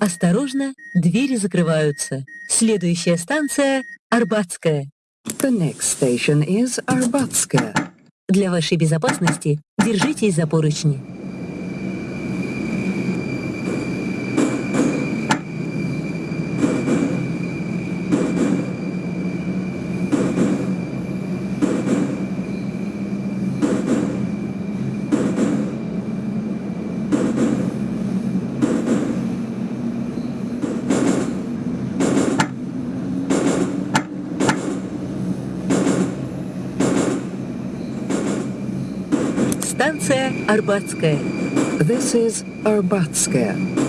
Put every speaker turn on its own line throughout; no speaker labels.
Осторожно, двери закрываются. Следующая станция — Арбатская.
The next station is Arbatskaya.
Для вашей безопасности держитесь за поручни. Станция Арбатская.
This is Arbatskaya.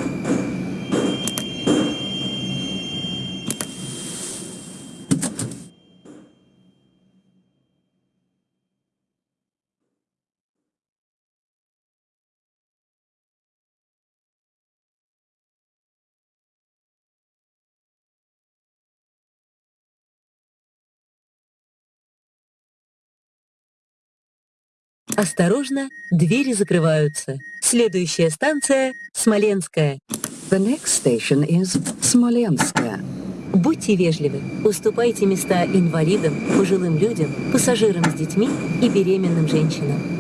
Осторожно, двери закрываются. Следующая станция — Смоленская.
The next station is Smolenskaya.
Будьте вежливы, уступайте места инвалидам, пожилым людям, пассажирам с детьми и беременным женщинам.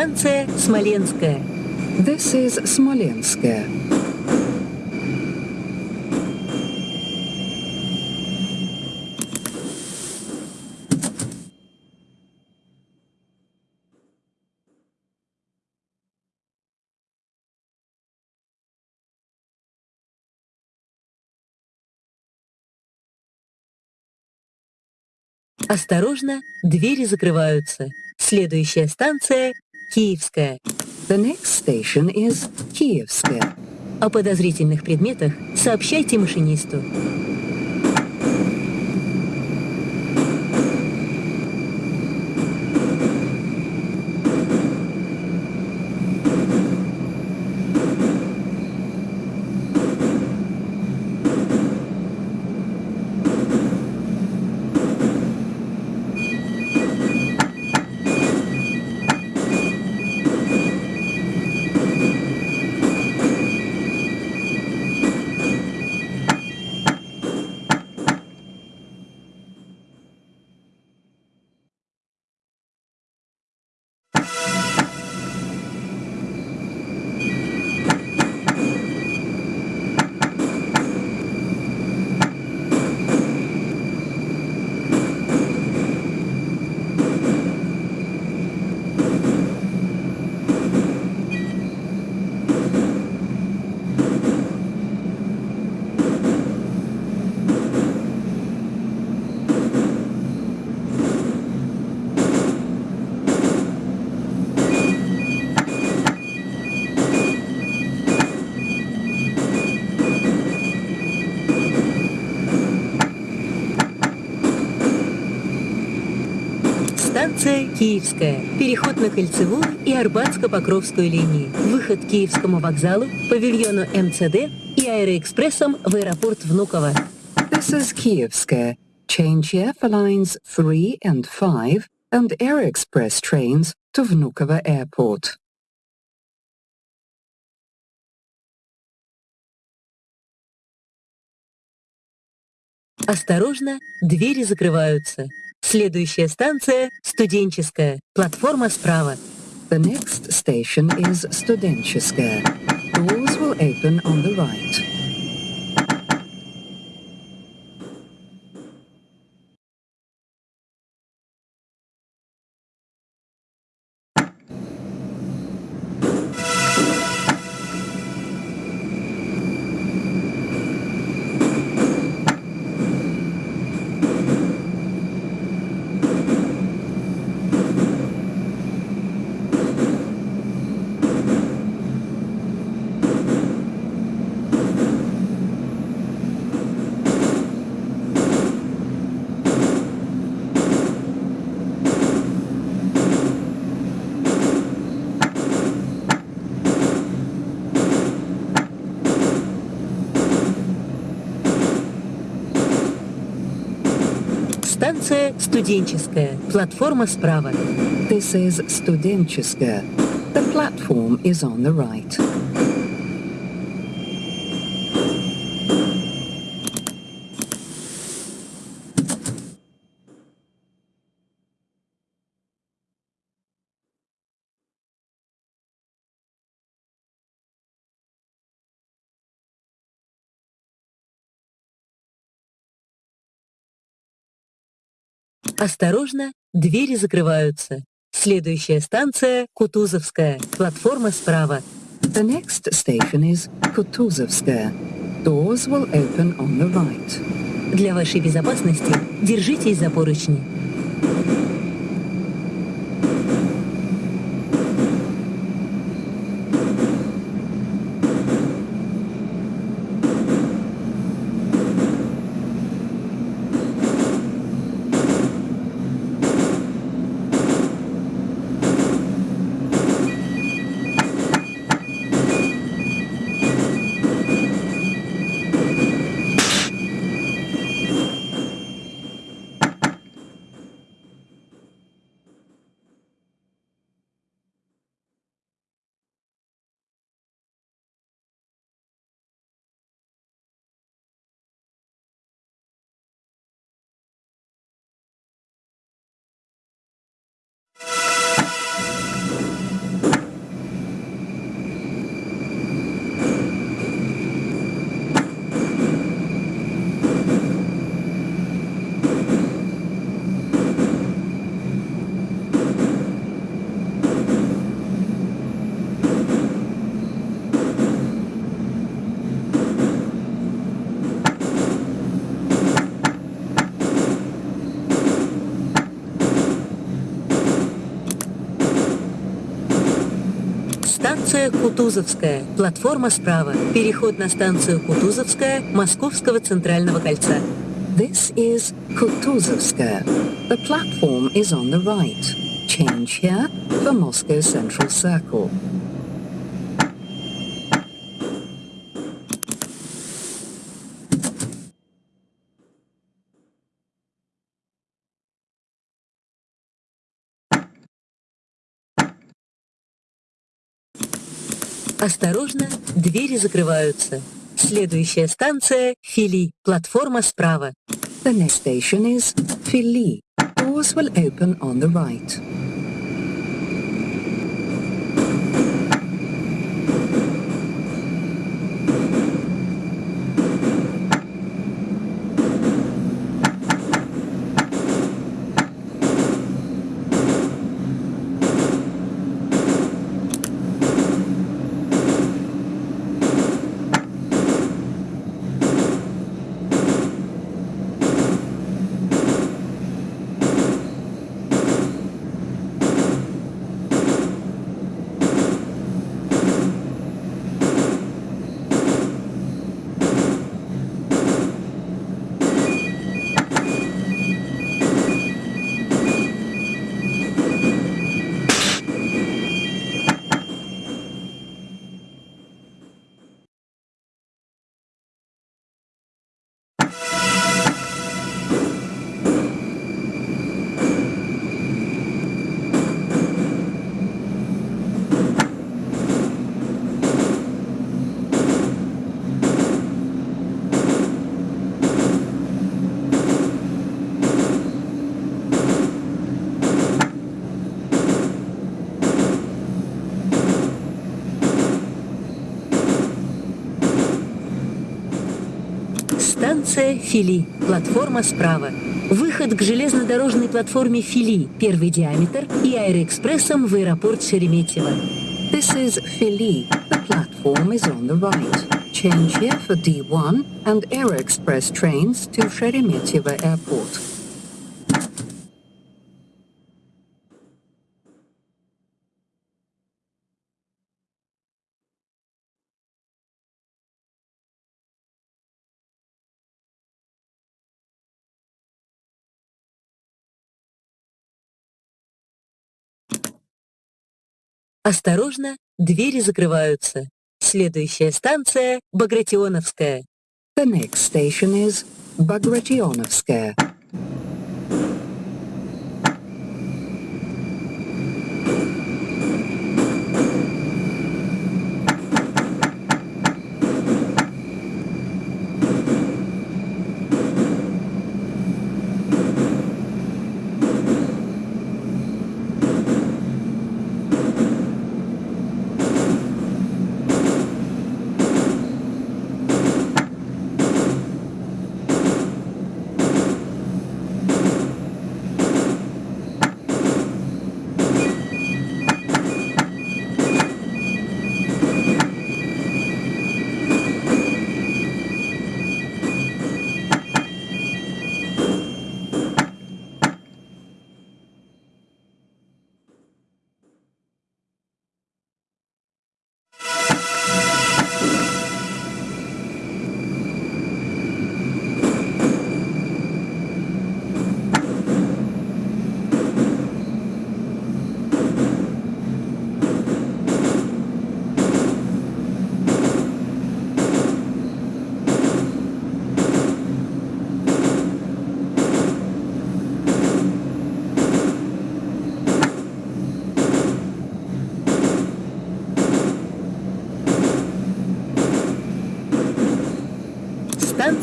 Станция Смоленская.
This is Smolenskaya.
Осторожно, двери закрываются. Следующая станция — Киевская.
The next station is Kievskaya.
О подозрительных предметах сообщайте машинисту. Киевская. Переход на Кольцевую и Арбатско-Покровскую линии. Выход к Киевскому вокзалу, павильону МЦД и аэроэкспрессом в аэропорт Внуково.
This is Kievskaya. Change here for lines 3 and 5 and Air Express trains to Vnukovo Airport.
Осторожно, двери закрываются. Следующая станция — Студенческая. Платформа справа.
The next station is Studencheskaya. Doors will open on the right.
Станция студенческая. Платформа справа.
This is Studentska. The platform is on the right.
Осторожно, двери закрываются. Следующая станция — Кутузовская. Платформа справа.
The next station is Kutuzovskaya. Doors will open on the right.
Для вашей безопасности держитесь за поручни. Станция Кутузовская. Платформа справа. Переход на станцию Кутузовская Московского центрального кольца.
This is Kutuzovskaya. The platform is on the right. Change here for Moscow Central Circle.
Осторожно, двери закрываются. Следующая станция — Фили. Платформа справа.
The next station is Fili. Doors will open on the right.
Станция Фили. Платформа справа. Выход к железнодорожной платформе Фили. Первый диаметр и аэроэкспрессом в аэропорт Шереметьево.
This is Fili. The platform is on the right. Change here for D1 and Air Express trains to Sheremetyevo Airport.
Осторожно, двери закрываются. Следующая станция — Багратионовская.
The next station is Bagrationovskaya.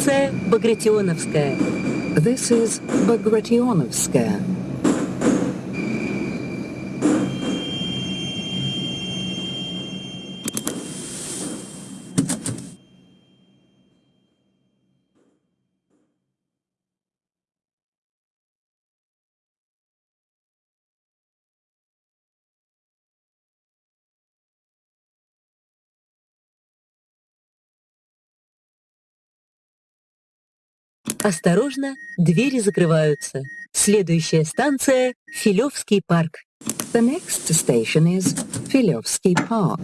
Станция Багратионовская.
This is Bagrationovskaya.
Осторожно, двери закрываются. Следующая станция — Филевский парк.
The next station is Filovsky Park.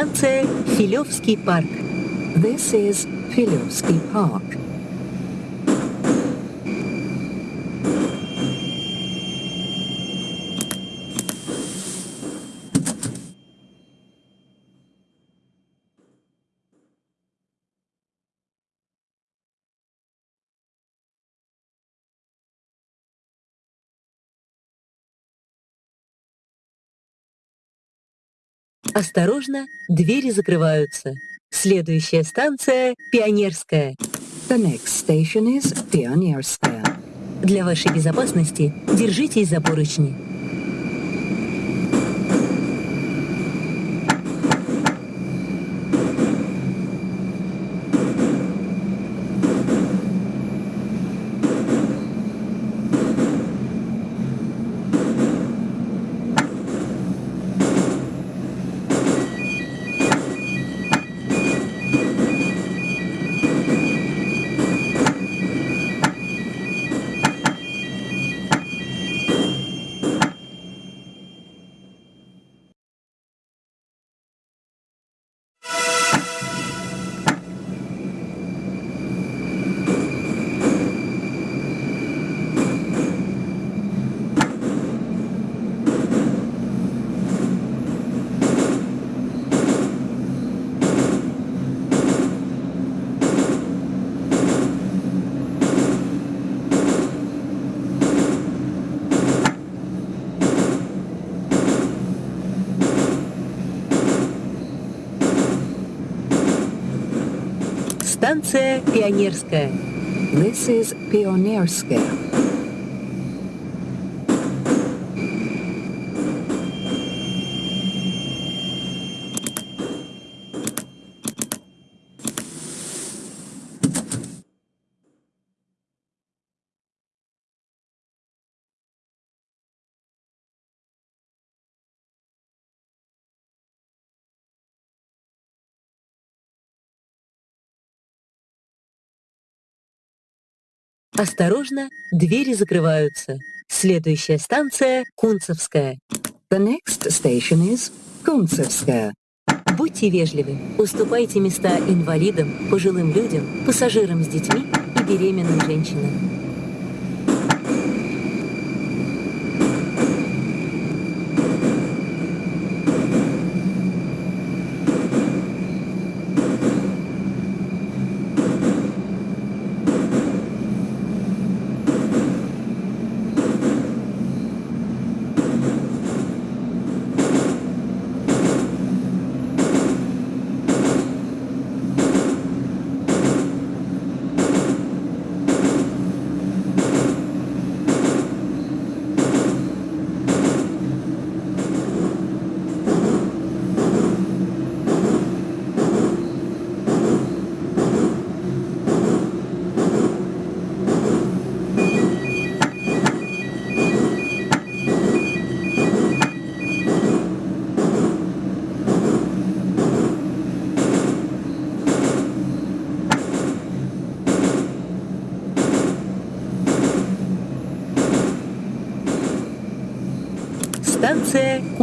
Станция Филевский парк.
This is Filovsky Park.
Осторожно, двери закрываются. Следующая станция — Пионерская.
The next station is Pionierskaya.
Для вашей безопасности держитесь за поручни. Станция Пионерская.
This is Pionierskaya.
Осторожно, двери закрываются. Следующая станция — Кунцевская.
The next station is Kuntsevskaya.
Будьте вежливы, уступайте места инвалидам, пожилым людям, пассажирам с детьми и беременным женщинам.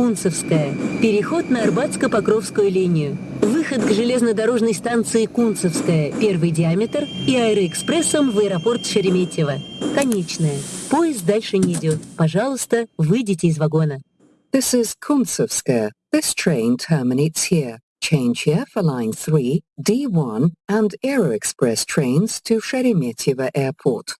Кунцевская. Переход на Арбатско-Покровскую линию. Выход к железнодорожной станции Кунцевская, первый диаметр, и аэроэкспрессом в аэропорт Шереметьево. Конечная. Поезд дальше не идет. Пожалуйста, выйдите из вагона.
This is Kuntsevskaya. This train terminates here. Change here for line 3, D1 and Aero Express trains to Sheremetyevo Airport.